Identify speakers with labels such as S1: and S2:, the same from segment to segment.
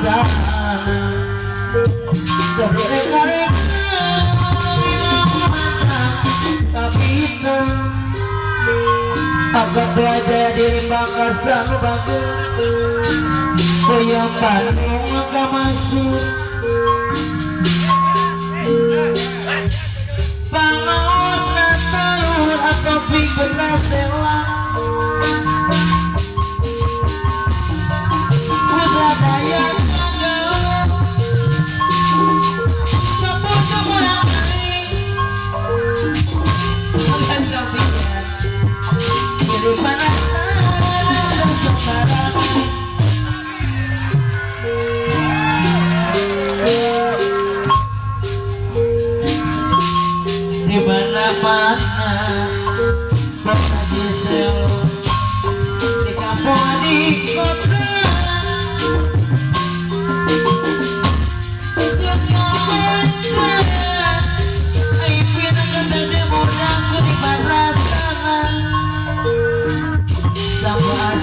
S1: Makassar, Makassar, Makassar, Makassar, Makassar, Makassar, Makassar, Makassar, Makassar, Makassar, Panasaran ang sekarang di kota Gisel di kampung di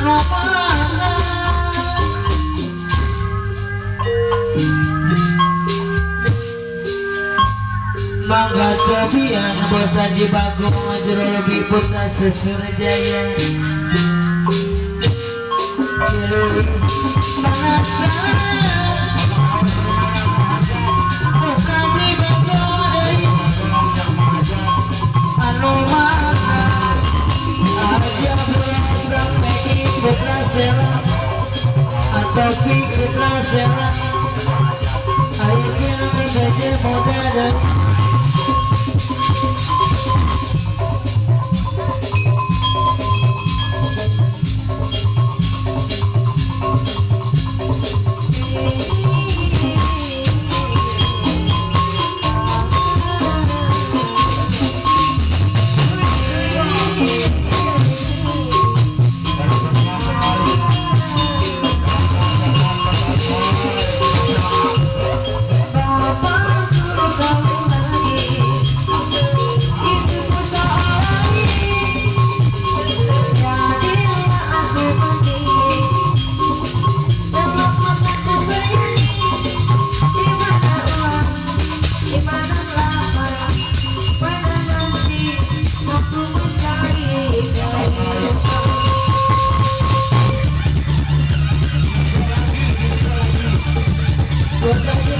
S1: Mangga cobian bosan di bagong Jero lebih putra sesur Atau ikut rasela Ayo kita saja dan Gracias.